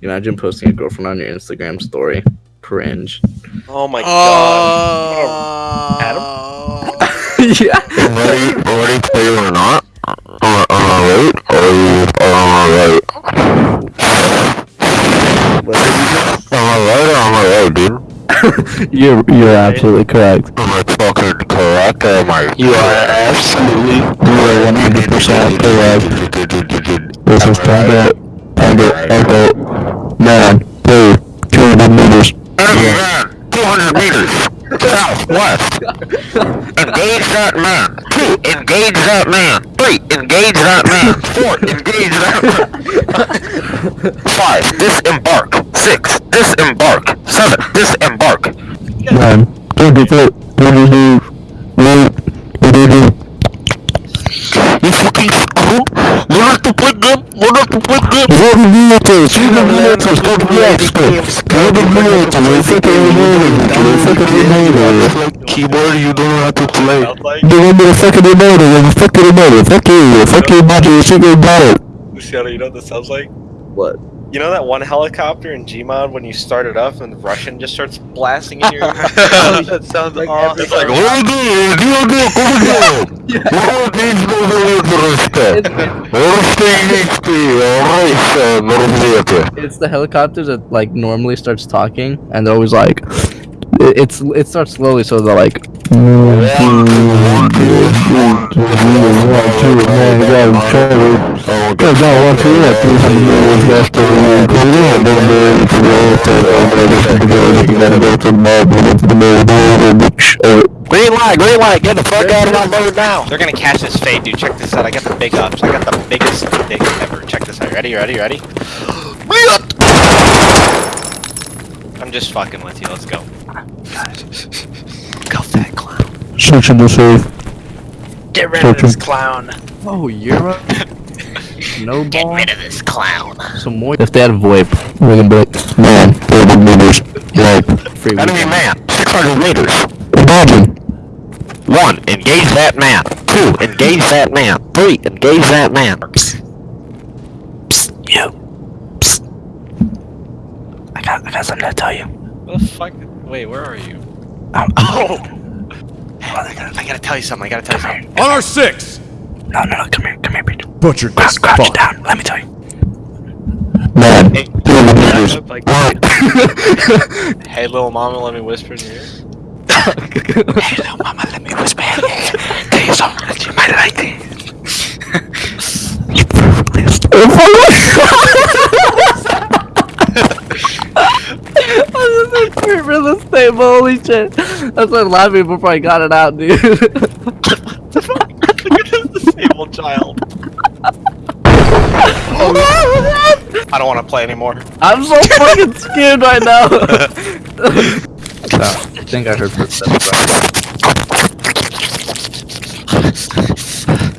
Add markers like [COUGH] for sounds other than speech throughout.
Imagine posting a girlfriend on your Instagram story. Cringe. Oh my oh. god. Adam? [LAUGHS] yeah. Ready, ready for you or not? Am I, am I right? Or are you, or am right? What did you Am I right or am I right, dude? [LAUGHS] You're you're absolutely correct. Am I fucking correct or am I? You are absolutely you are one hundred percent correct. This is Panda Panda Echo Two hundred meters. Enemy man, 200 meters. Southwest. Engage that man. Two, engage that man. Three, engage that man. Four, engage that man. Five, disembark. Six, disembark. Seven, disembark. Nine twenty four twenty two eight twenty two. You fucking screw. To play good. You have to play good. What are you doing? You don't know to stop the expert. What are you doing? You fucking remote. You fucking remote. Keyboard, you don't know how to play. Sounds like You want me to fucking remote? You fucking remote. Fuck you. Fuck you, body. You should get bought. Luciano, you know what this sounds like? What? You know that one helicopter in Gmod when you start it up and the Russian just starts blasting in your ear? that sounds Like awesome. It's like. It's the helicopter that like normally starts talking, and they're always like, it- it's it starts slowly, so they're like, Green light, green light, get the fuck out of my boat now. They're gonna catch this fade, dude. Check this out. I got the big ups. I got the biggest dick ever. Check this out. Ready, ready, ready? [GASPS] I'm just fucking with you. Let's go. [LAUGHS] Go, fat clown. Searching the safe. Get rid of of this this clown. oh, Euro, [LAUGHS] no Get ball, rid of this clown. some more. If they had VoIP, We're gonna be like, man, 30 meters. Like, free Enemy weekend. man, 600 meters. imagine. One, engage that man. Two, engage that man. Three, engage that man. You. I got, I got something to tell you. What the fuck? Wait, where are you? Um, [LAUGHS] Oh! Hey, I gotta, I gotta tell you something. I gotta tell you something. On our six! No, no, no, come here, come here, bitch. Butchered this Crouch, crouch fuck. down, let me tell you. Man, Hey, 30 meters. like, [LAUGHS] hey, little mama, let me whisper in your ear. [LAUGHS] Hey, little mama, let me whisper in your ear. Tell you something that you might like this. you perfectly I was in real estate, but holy shit. That's why I'm laughing before I got it out, dude. [LAUGHS] Look disabled child. [LAUGHS] I don't want to play anymore. I'm so fucking scared right now. [LAUGHS] so, I think I heard footsteps. Right?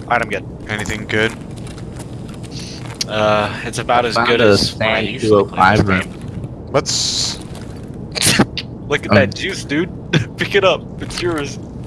Alright, I'm good. Anything good? Uh, it's about as Found good as when I Sand usually play 205 this room. Let's. Look at Um, that juice, dude. [LAUGHS] Pick it up. It's yours.